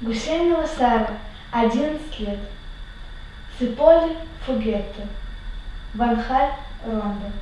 Гусейнова Сара, 11 лет. Циполи Фугетто. Ванхаль Ронда.